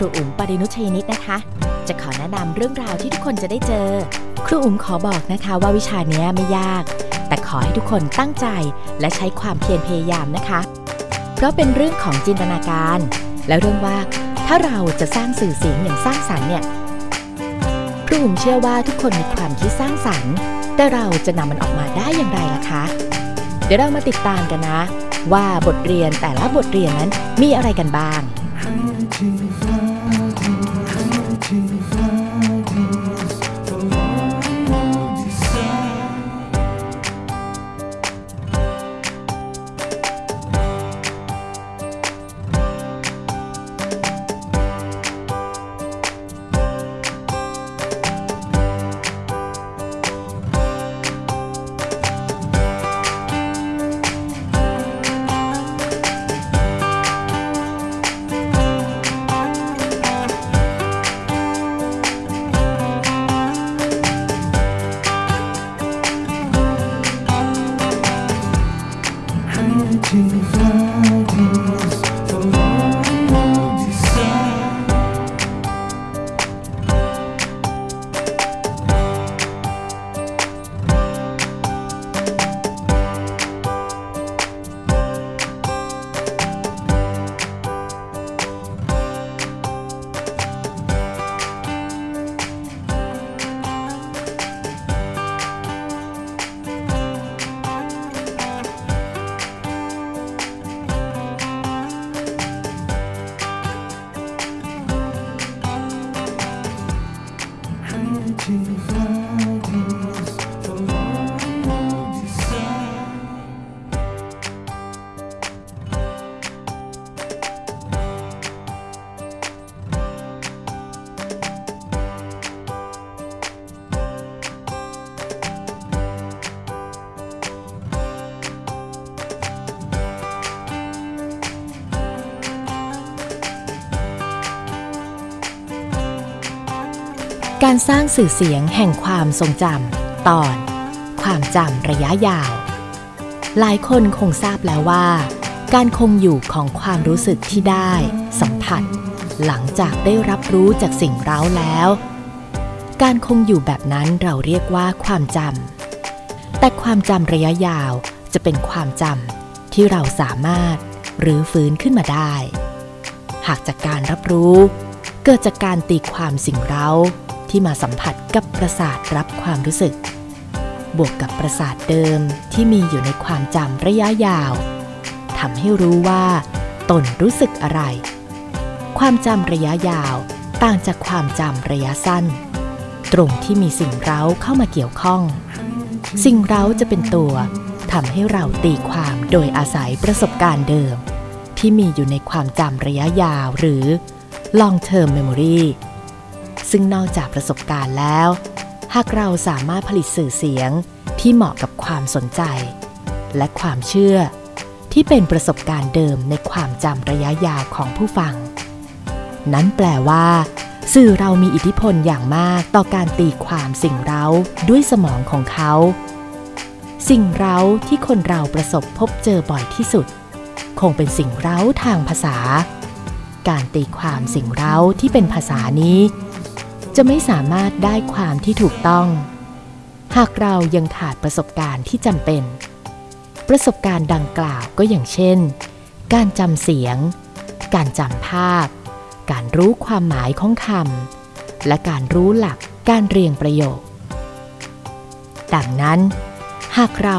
รูอุ๋มปรินุชยนิตนะคะ จะขอแนะนำเรื่องราวที่ทุกคนจะได้เจอ ครูอุ๋มขอบอกนะคะว่าวิชานี้ไม่ยาก แต่ขอให้ทุกคนตั้งใจและใช้ความเพียรพยายามนะคะ เพราะเป็นเรื่องของจินตนาการ และเรื่องว่าถ้าเราจะสร้างสื่อเสียงอย่างสร้างสรรค์เนี่ยครูอุ๋มเชื่อว่าทุกคนมีความคิดสร้างสรรค์ แต่เราจะนำมันออกมาได้อย่างไรล่ะคะ เดี๋ยวเรามาติดตามกันนะ ว่าบทเรียนแต่ละบทเรียนนั้นมีอะไรกันบ้าง king. การสร้างสื่อเสียงแห่งความทรงจำตอน ความจำระยะยาว หลายคนคงทราบแล้วว่า การคงอยู่ของความรู้สึกที่ได้ สัมผัส หลังจากได้รับรู้จากสิ่งเร้าแล้ว การคงอยู่แบบนั้นเราเรียกว่าความจำแต่ความจำระยะยาวจะเป็นความจำที่เราสามารถหรือฟื้นขึ้นมาได้ หากจากการรับรู้ เกิดจากการตีความสิ่งเร้า ที่มาสัมผัสกับประสาทรับความรู้สึก บวกกับประสาทเดิมที่มีอยู่ในความจำระยะยาวทำให้รู้ว่าตนรู้สึกอะไร ความจำระยะยาวต่างจากความจำระยะสั้น ตรงที่มีสิ่งเร้าเข้ามาเกี่ยวข้อง สิ่งเร้าจะเป็นตัวทำให้เราตีความโดยอาศัยประสบการณ์เดิม ที่มีอยู่ในความจำระยะยาวหรือ long term memory ซึ่งนอกจากประสบการณ์แล้ว หากเราสามารถผลิตสื่อเสียงที่เหมาะกับความสนใจ และความเชื่อ ที่เป็นประสบการณ์เดิมในความจำระยะยาวของผู้ฟัง นั้นแปลว่า สื่อเรามีอิทธิพลอย่างมากต่อการตีความสิ่งเร้าด้วยสมองของเขา สิ่งเร้าที่คนเราประสบพบเจอบ่อยที่สุด คงเป็นสิ่งเร้าทางภาษา การตีความสิ่งเร้าที่เป็นภาษานี้ จะไม่สามารถได้ความที่ถูกต้อง หากเรายังขาดประสบการณ์ที่จำเป็น ประสบการณ์ดังกล่าวก็อย่างเช่น การจำเสียง การจำภาพ การรู้ความหมายของคำและการรู้หลักการเรียงประโยค ดังนั้น หากเรา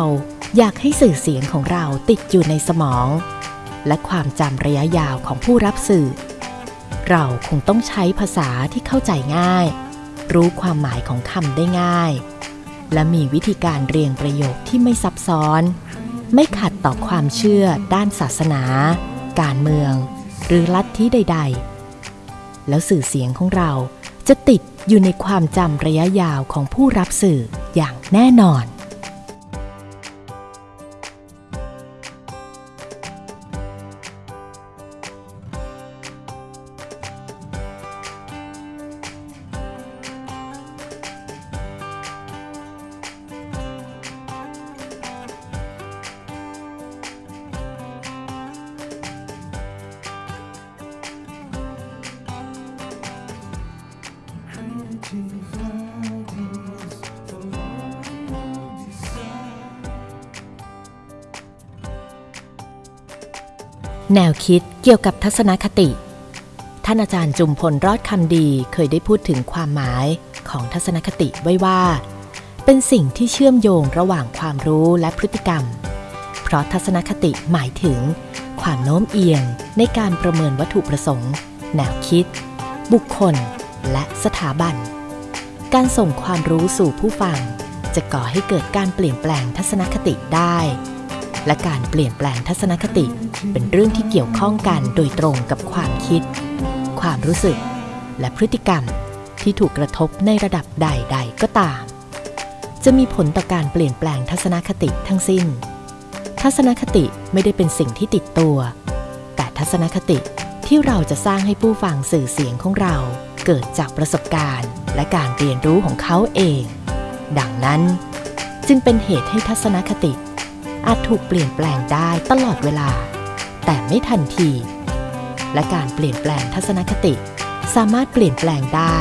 อยากให้สื่อเสียงของเราติดอยู่ในสมอง และความจำระยะยาวของผู้รับสื่อ เราคงต้องใช้ภาษาที่เข้าใจง่าย รู้ความหมายของคำได้ง่าย และมีวิธีการเรียงประโยคที่ไม่ซับซ้อน ไม่ขัดต่อความเชื่อด้านศาสนา การเมือง หรือลัทธิใด ๆ แล้วสื่อเสียงของเราจะติดอยู่ในความจำระยะยาวของผู้รับสื่ออย่างแน่นอน แนวคิดเกี่ยวกับทัศนคติ ท่านอาจารย์จุมพลรอดคำดีเคยได้พูดถึงความหมายของทัศนคติไว้ว่า เป็นสิ่งที่เชื่อมโยงระหว่างความรู้และพฤติกรรม เพราะทัศนคติหมายถึง ความโน้มเอียงในการประเมินวัตถุประสงค์ แนวคิด บุคคล และสถาบัน การส่งความรู้สู่ผู้ฟัง จะก่อให้เกิดการเปลี่ยนแปลงทัศนคติได้ และการเปลี่ยนแปลงทัศนคติ เป็นเรื่องที่เกี่ยวข้องกันโดยตรงกับความคิด ความรู้สึก และพฤติกรรมที่ถูกกระทบในระดับใด ๆ ก็ตาม จะมีผลต่อการเปลี่ยนแปลงทัศนคติทั้งสิ้น ทัศนคติไม่ได้เป็นสิ่งที่ติดตัว แต่ทัศนคติที่เราจะสร้างให้ผู้ฟังสื่อเสียงของเราเกิดจากประสบการณ์ และการเรียนรู้ของเขาเอง ดังนั้น จึงเป็นเหตุให้ทัศนคติ อาจถูกเปลี่ยนแปลงได้ตลอดเวลา แต่ไม่ทันที และการเปลี่ยนแปลงทัศนคติ สามารถเปลี่ยนแปลงได้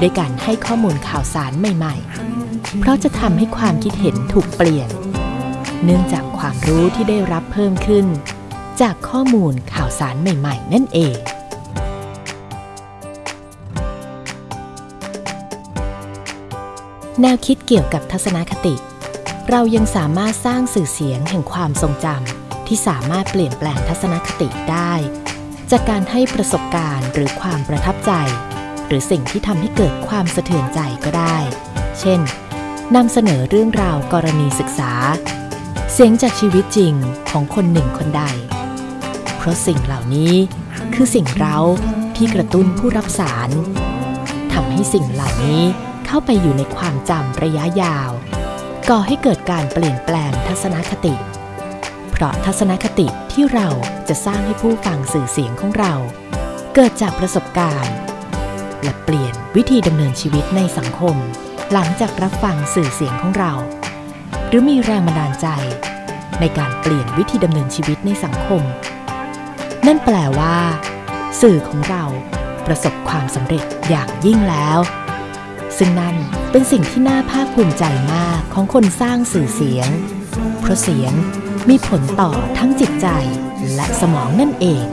ด้วยการให้ข้อมูลข่าวสารใหม่ ๆ เพราะจะทำให้ความคิดเห็นถูกเปลี่ยน เนื่องจากความรู้ที่ได้รับเพิ่มขึ้น จากข้อมูลข่าวสารใหม่ ๆ นั่นเองแนวคิดเกี่ยวกับทัศนคติ เรายังสามารถสร้างสื่อเสียงแห่งความทรงจำที่สามารถเปลี่ยนแปลงทัศนคติได้ จากการให้ประสบการณ์หรือความประทับใจ หรือสิ่งที่ทำให้เกิดความสะเทือนใจก็ได้ เช่นนำเสนอเรื่องราวกรณีศึกษา เสียงจากชีวิตจริงของคนหนึ่งคนใด เพราะสิ่งเหล่านี้คือสิ่งเร้าที่กระตุ้นผู้รับสารทำให้สิ่งเหล่านี้เข้าไปอยู่ในความจำระยะยาว ก่อให้เกิดการเปลี่ยนแปลงทัศนคติ เพราะทัศนคติที่เราจะสร้างให้ผู้ฟังสื่อเสียงของเรา เกิดจากประสบการณ์ และเปลี่ยนวิธีดำเนินชีวิตในสังคม หลังจากรับฟังสื่อเสียงของเรา หรือมีแรงบันดาลใจ ในการเปลี่ยนวิธีดำเนินชีวิตในสังคม นั่นแปลว่า สื่อของเราประสบความสำเร็จอย่างยิ่งแล้ว ซึ่งนั่นเป็นสิ่งที่น่าภาคภูมิใจมากของคนสร้างสื่อเสียง เพราะเสียงมีผลต่อทั้งจิตใจและสมองนั่นเอง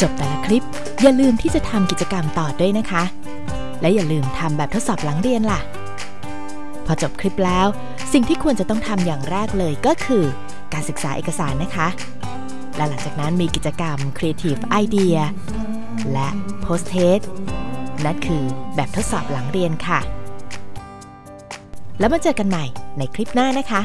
จบแต่ละคลิปอย่าลืมที่จะทำกิจกรรมต่อด้วยนะคะ และอย่าลืมทำแบบทดสอบหลังเรียนล่ะ พอจบคลิปแล้ว สิ่งที่ควรจะต้องทำอย่างแรกเลยก็คือ การศึกษาเอกสารนะคะ และหลังจากนั้นมีกิจกรรม Creative Idea และ Post Test นั่นคือแบบทดสอบหลังเรียนค่ะ แล้วมาเจอกันใหม่ในคลิปหน้านะคะ